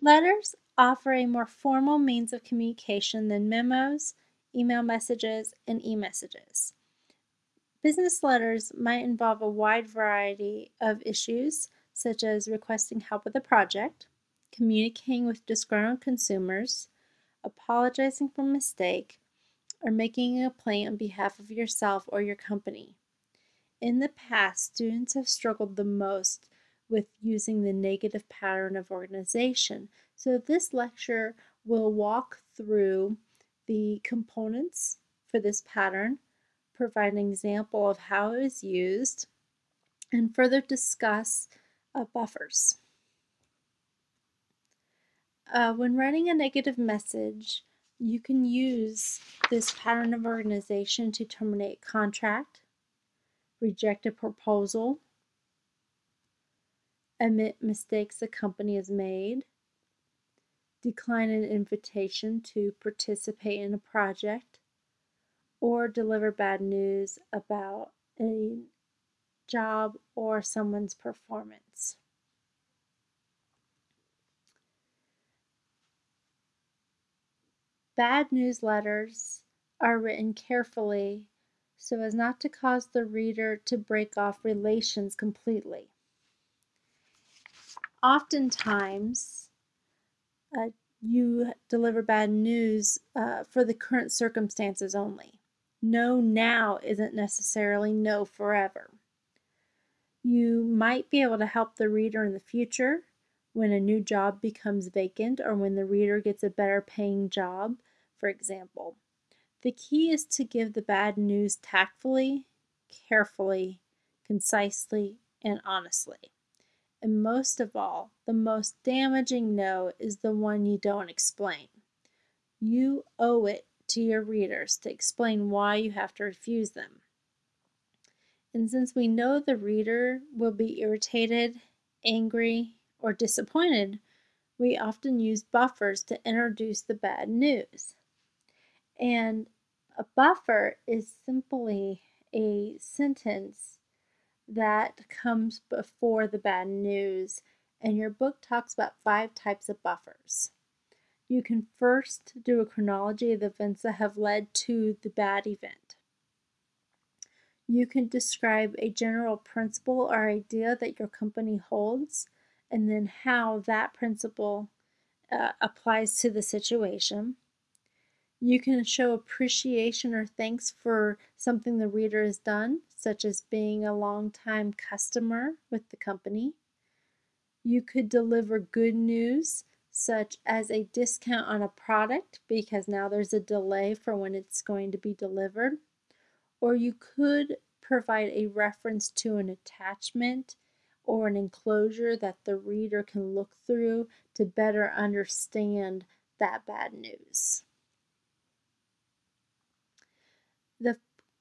Letters offer a more formal means of communication than memos, email messages, and e-messages. Business letters might involve a wide variety of issues, such as requesting help with a project, communicating with disgruntled consumers, apologizing for a mistake, or making a complaint on behalf of yourself or your company. In the past, students have struggled the most with using the negative pattern of organization. So this lecture will walk through the components for this pattern, provide an example of how it is used, and further discuss uh, buffers. Uh, when writing a negative message, you can use this pattern of organization to terminate contract, reject a proposal, admit mistakes a company has made, decline an invitation to participate in a project, or deliver bad news about a job or someone's performance. Bad newsletters are written carefully so as not to cause the reader to break off relations completely. Oftentimes, uh, you deliver bad news uh, for the current circumstances only. No now isn't necessarily no forever. You might be able to help the reader in the future when a new job becomes vacant or when the reader gets a better paying job, for example. The key is to give the bad news tactfully, carefully, concisely, and honestly. And most of all, the most damaging no is the one you don't explain. You owe it to your readers to explain why you have to refuse them. And since we know the reader will be irritated, angry, or disappointed, we often use buffers to introduce the bad news. And a buffer is simply a sentence that comes before the bad news, and your book talks about five types of buffers. You can first do a chronology of the events that have led to the bad event. You can describe a general principle or idea that your company holds, and then how that principle uh, applies to the situation. You can show appreciation or thanks for something the reader has done, such as being a long-time customer with the company. You could deliver good news, such as a discount on a product because now there's a delay for when it's going to be delivered. Or you could provide a reference to an attachment or an enclosure that the reader can look through to better understand that bad news. The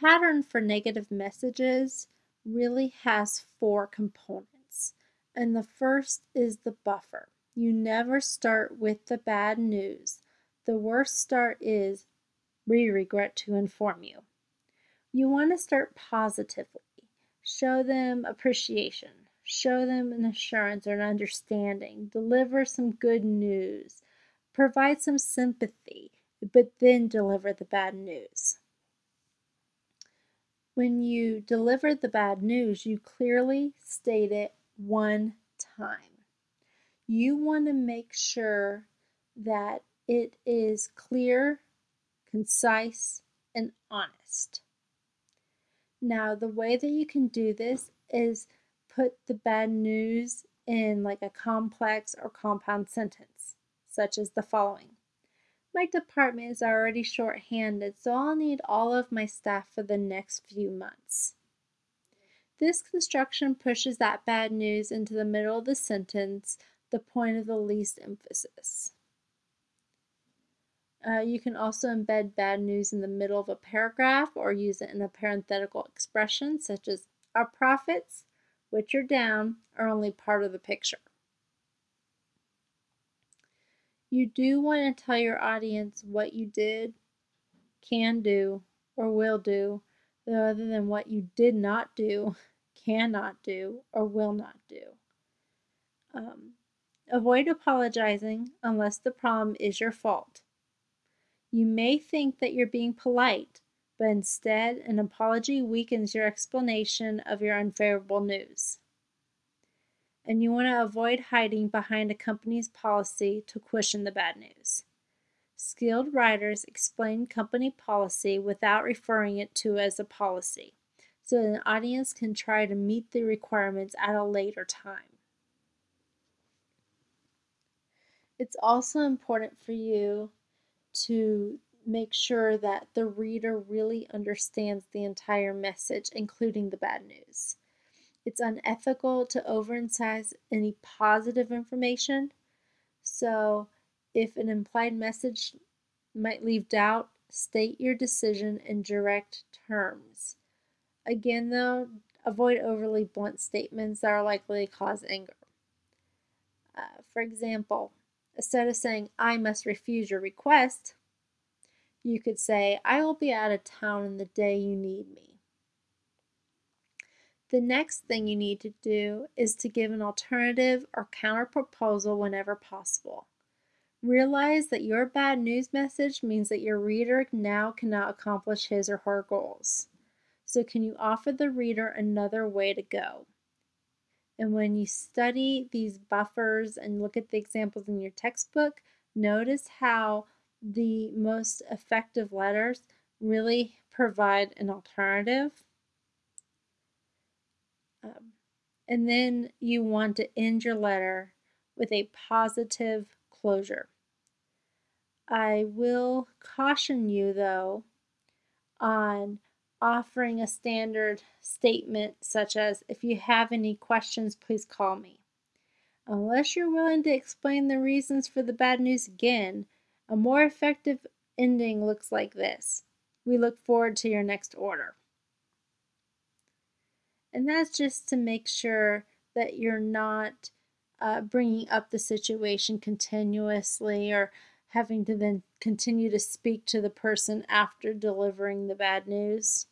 pattern for negative messages really has four components. And the first is the buffer. You never start with the bad news. The worst start is, we regret to inform you. You want to start positively. Show them appreciation. Show them an assurance or an understanding. Deliver some good news. Provide some sympathy, but then deliver the bad news. When you deliver the bad news, you clearly state it one time. You want to make sure that it is clear, concise, and honest. Now, the way that you can do this is put the bad news in like a complex or compound sentence, such as the following. My department is already short-handed, so I'll need all of my staff for the next few months. This construction pushes that bad news into the middle of the sentence, the point of the least emphasis. Uh, you can also embed bad news in the middle of a paragraph or use it in a parenthetical expression such as our profits, which are down, are only part of the picture. You do want to tell your audience what you did, can do, or will do, other than what you did not do, cannot do, or will not do. Um, Avoid apologizing unless the problem is your fault. You may think that you're being polite, but instead, an apology weakens your explanation of your unfavorable news. And you want to avoid hiding behind a company's policy to cushion the bad news. Skilled writers explain company policy without referring it to as a policy, so an audience can try to meet the requirements at a later time. It's also important for you to make sure that the reader really understands the entire message, including the bad news. It's unethical to overemphasize any positive information. So, if an implied message might leave doubt, state your decision in direct terms. Again, though, avoid overly blunt statements that are likely to cause anger. Uh, for example, instead of saying, I must refuse your request, you could say, I will be out of town in the day you need me. The next thing you need to do is to give an alternative or counter proposal whenever possible. Realize that your bad news message means that your reader now cannot accomplish his or her goals. So, can you offer the reader another way to go? And when you study these buffers and look at the examples in your textbook, notice how the most effective letters really provide an alternative. Um, and then you want to end your letter with a positive closure. I will caution you though on offering a standard statement such as if you have any questions please call me. Unless you're willing to explain the reasons for the bad news again, a more effective ending looks like this. We look forward to your next order. And that's just to make sure that you're not uh, bringing up the situation continuously or having to then continue to speak to the person after delivering the bad news.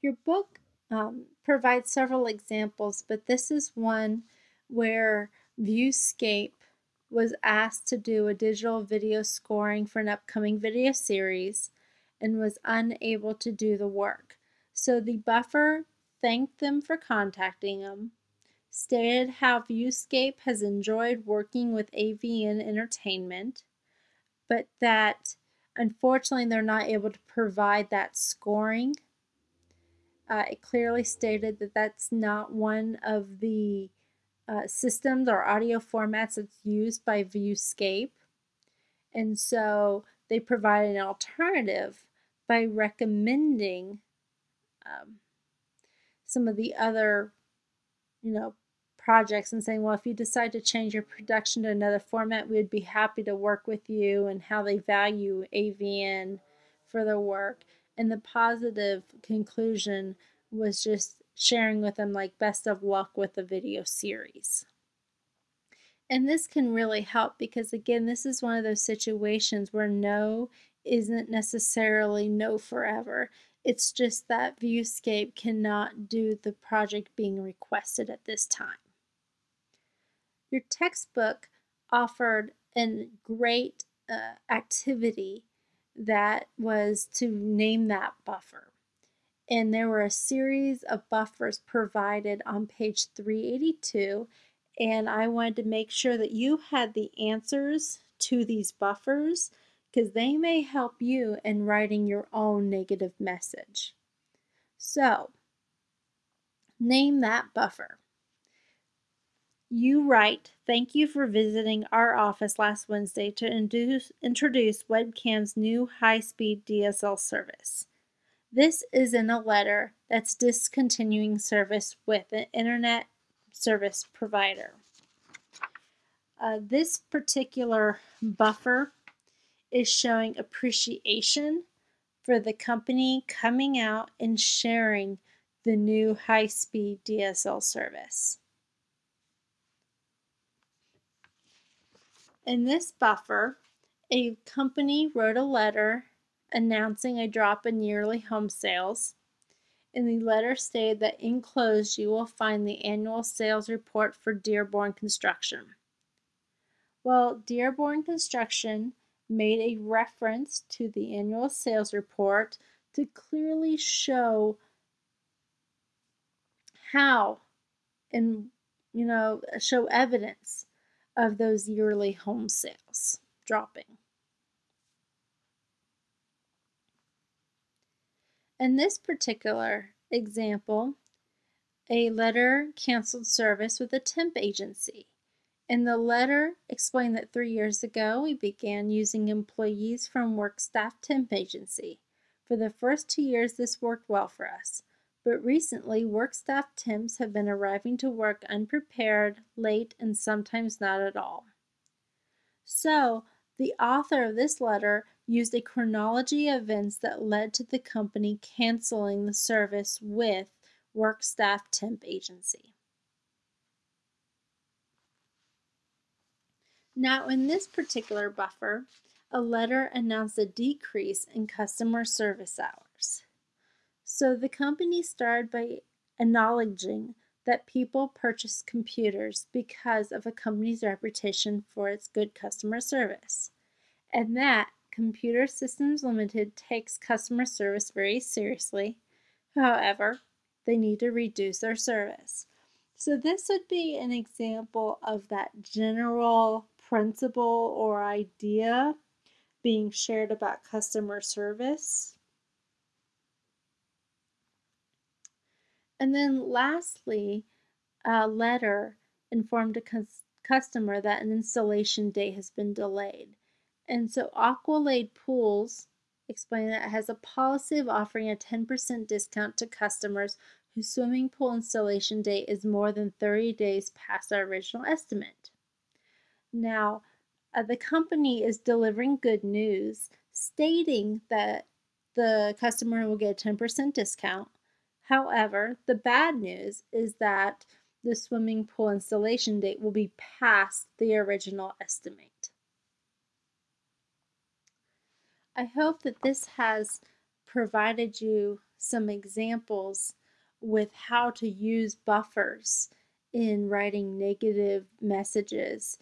Your book um, provides several examples, but this is one where Viewscape was asked to do a digital video scoring for an upcoming video series and was unable to do the work. So the buffer thanked them for contacting them, stated how Viewscape has enjoyed working with AVN Entertainment, but that unfortunately they're not able to provide that scoring. Uh, it clearly stated that that's not one of the uh, systems or audio formats that's used by Viewscape. And so they provide an alternative by recommending um, some of the other, you know, projects and saying, well, if you decide to change your production to another format, we'd be happy to work with you and how they value AVN for their work. And the positive conclusion was just sharing with them like best of luck with the video series. And this can really help because again, this is one of those situations where no isn't necessarily no forever. It's just that Viewscape cannot do the project being requested at this time. Your textbook offered a great uh, activity that was to name that buffer and there were a series of buffers provided on page 382 and I wanted to make sure that you had the answers to these buffers because they may help you in writing your own negative message. So, name that buffer. You write, Thank you for visiting our office last Wednesday to introduce, introduce Webcam's new high speed DSL service. This is in a letter that's discontinuing service with an internet service provider. Uh, this particular buffer is showing appreciation for the company coming out and sharing the new high-speed DSL service. In this buffer, a company wrote a letter announcing a drop in yearly home sales. In the letter stated that enclosed you will find the annual sales report for Dearborn Construction. Well, Dearborn Construction made a reference to the annual sales report to clearly show how and you know show evidence of those yearly home sales dropping. In this particular example, a letter canceled service with a temp agency. And the letter explained that three years ago we began using employees from WorkStaff Temp Agency. For the first two years, this worked well for us. But recently, WorkStaff temps have been arriving to work unprepared, late, and sometimes not at all. So, the author of this letter used a chronology of events that led to the company canceling the service with WorkStaff Temp Agency. Now, in this particular buffer, a letter announced a decrease in customer service hours. So the company started by acknowledging that people purchase computers because of a company's reputation for its good customer service, and that Computer Systems Limited takes customer service very seriously. However, they need to reduce their service. So this would be an example of that general principle or idea being shared about customer service. And then lastly, a letter informed a customer that an installation date has been delayed. And so Aqualade Pools explained that it has a policy of offering a 10% discount to customers whose swimming pool installation date is more than 30 days past our original estimate. Now, uh, the company is delivering good news, stating that the customer will get a 10% discount. However, the bad news is that the swimming pool installation date will be past the original estimate. I hope that this has provided you some examples with how to use buffers in writing negative messages